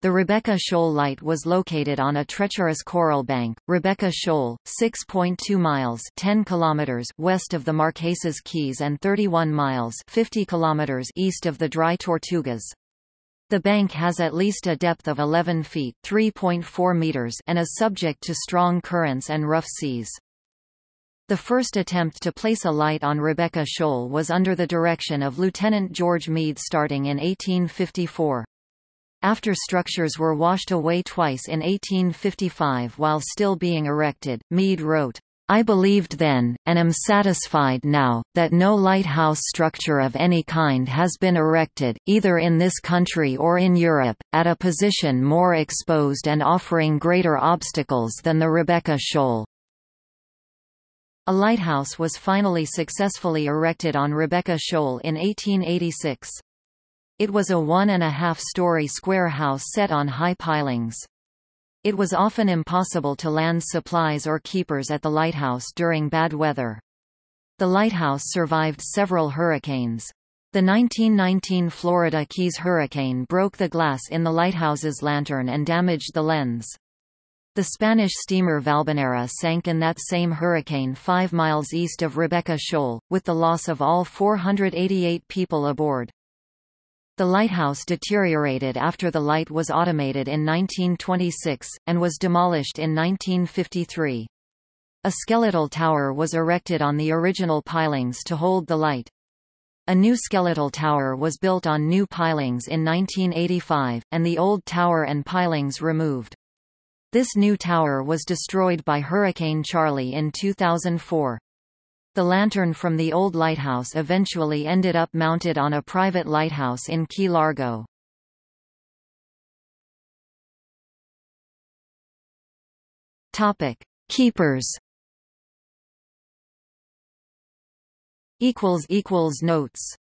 The Rebecca Shoal Light was located on a treacherous coral bank, Rebecca Shoal, 6.2 miles 10 kilometers west of the Marquesas Keys and 31 miles 50 kilometers east of the Dry Tortugas. The bank has at least a depth of 11 feet 3.4 meters and is subject to strong currents and rough seas. The first attempt to place a light on Rebecca Shoal was under the direction of Lieutenant George Meade starting in 1854. After structures were washed away twice in 1855 while still being erected, Meade wrote, I believed then, and am satisfied now, that no lighthouse structure of any kind has been erected, either in this country or in Europe, at a position more exposed and offering greater obstacles than the Rebecca Shoal. A lighthouse was finally successfully erected on Rebecca Shoal in 1886. It was a one-and-a-half-story square house set on high pilings. It was often impossible to land supplies or keepers at the lighthouse during bad weather. The lighthouse survived several hurricanes. The 1919 Florida Keys hurricane broke the glass in the lighthouse's lantern and damaged the lens. The Spanish steamer Valbanera sank in that same hurricane five miles east of Rebecca Shoal, with the loss of all 488 people aboard. The lighthouse deteriorated after the light was automated in 1926, and was demolished in 1953. A skeletal tower was erected on the original pilings to hold the light. A new skeletal tower was built on new pilings in 1985, and the old tower and pilings removed. This new tower was destroyed by Hurricane Charley in 2004. The lantern from the old lighthouse eventually ended up mounted on a private lighthouse in Key Largo. Topic: Keepers. Equals equals notes.